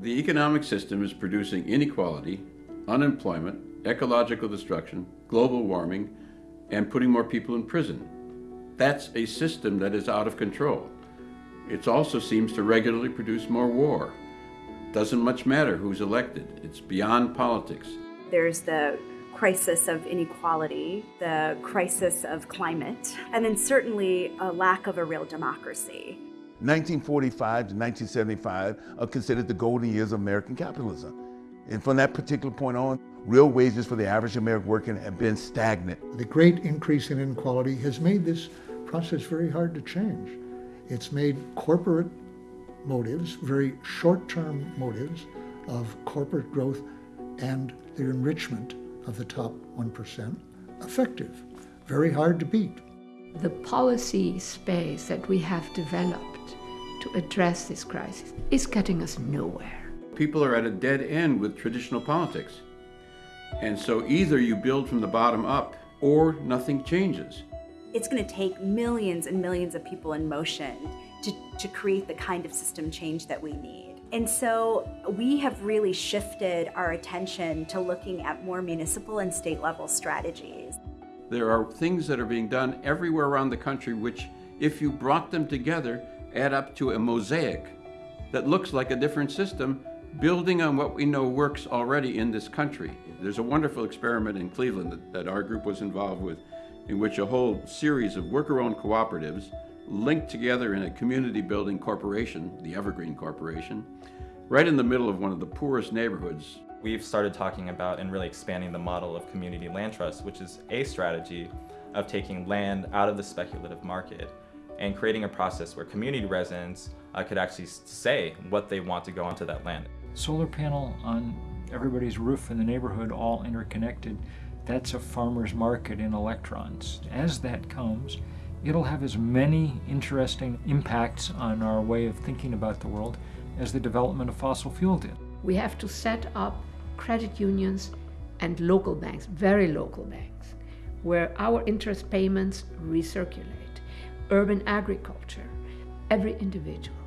The economic system is producing inequality, unemployment, ecological destruction, global warming, and putting more people in prison. That's a system that is out of control. It also seems to regularly produce more war. Doesn't much matter who's elected. It's beyond politics. There's the crisis of inequality, the crisis of climate, and then certainly a lack of a real democracy. 1945 to 1975 are considered the golden years of American capitalism. And from that particular point on, real wages for the average American worker have been stagnant. The great increase in inequality has made this process very hard to change. It's made corporate motives, very short-term motives of corporate growth and the enrichment of the top 1% effective, very hard to beat. The policy space that we have developed to address this crisis is getting us nowhere. People are at a dead end with traditional politics. And so either you build from the bottom up or nothing changes. It's going to take millions and millions of people in motion to, to create the kind of system change that we need. And so we have really shifted our attention to looking at more municipal and state level strategies. There are things that are being done everywhere around the country which, if you brought them together, add up to a mosaic that looks like a different system, building on what we know works already in this country. There's a wonderful experiment in Cleveland that, that our group was involved with, in which a whole series of worker-owned cooperatives linked together in a community building corporation, the Evergreen Corporation, right in the middle of one of the poorest neighborhoods. We've started talking about and really expanding the model of community land trust, which is a strategy of taking land out of the speculative market and creating a process where community residents uh, could actually say what they want to go onto that land. Solar panel on everybody's roof in the neighborhood, all interconnected, that's a farmer's market in electrons. As that comes, it'll have as many interesting impacts on our way of thinking about the world as the development of fossil fuel did. We have to set up credit unions and local banks, very local banks, where our interest payments recirculate. Urban agriculture, every individual,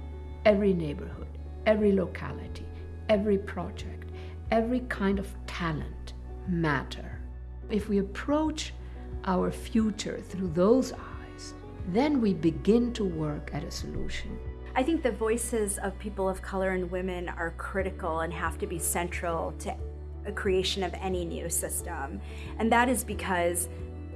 every neighborhood, every locality, every project, every kind of talent matter. If we approach our future through those eyes, then we begin to work at a solution. I think the voices of people of color and women are critical and have to be central to a creation of any new system. And that is because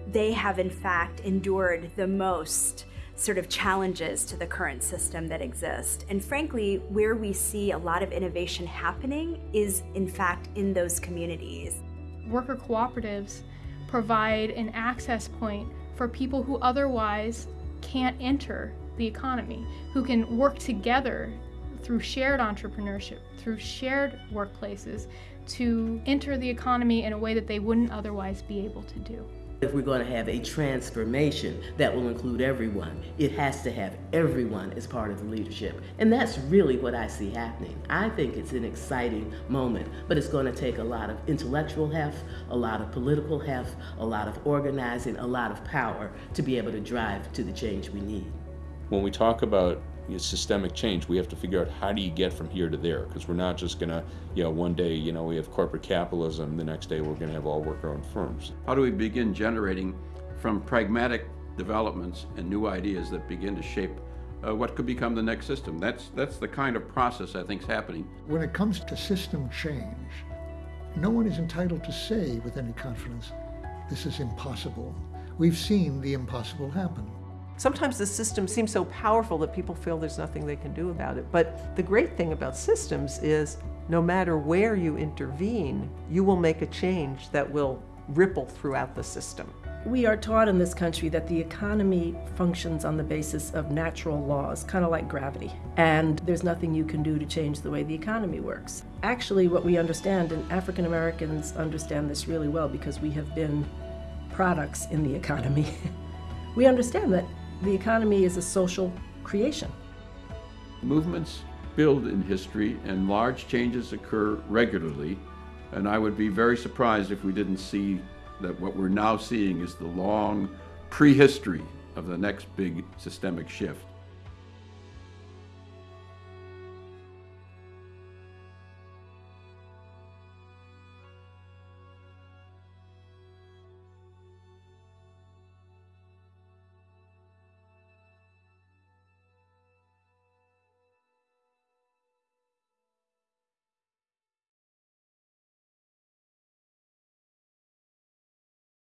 they have in fact endured the most sort of challenges to the current system that exists. And frankly, where we see a lot of innovation happening is in fact in those communities. Worker cooperatives provide an access point for people who otherwise can't enter the economy, who can work together through shared entrepreneurship, through shared workplaces, to enter the economy in a way that they wouldn't otherwise be able to do. If we're going to have a transformation that will include everyone, it has to have everyone as part of the leadership. And that's really what I see happening. I think it's an exciting moment, but it's going to take a lot of intellectual heft, a lot of political heft, a lot of organizing, a lot of power to be able to drive to the change we need. When we talk about you know, systemic change, we have to figure out how do you get from here to there because we're not just going to, you know, one day, you know, we have corporate capitalism, the next day we're going to have all worker-owned firms. How do we begin generating from pragmatic developments and new ideas that begin to shape uh, what could become the next system? That's, that's the kind of process I think is happening. When it comes to system change, no one is entitled to say with any confidence, this is impossible. We've seen the impossible happen. Sometimes the system seems so powerful that people feel there's nothing they can do about it. But the great thing about systems is no matter where you intervene, you will make a change that will ripple throughout the system. We are taught in this country that the economy functions on the basis of natural laws, kind of like gravity. And there's nothing you can do to change the way the economy works. Actually, what we understand, and African Americans understand this really well because we have been products in the economy, we understand that the economy is a social creation. Movements build in history and large changes occur regularly. And I would be very surprised if we didn't see that what we're now seeing is the long prehistory of the next big systemic shift.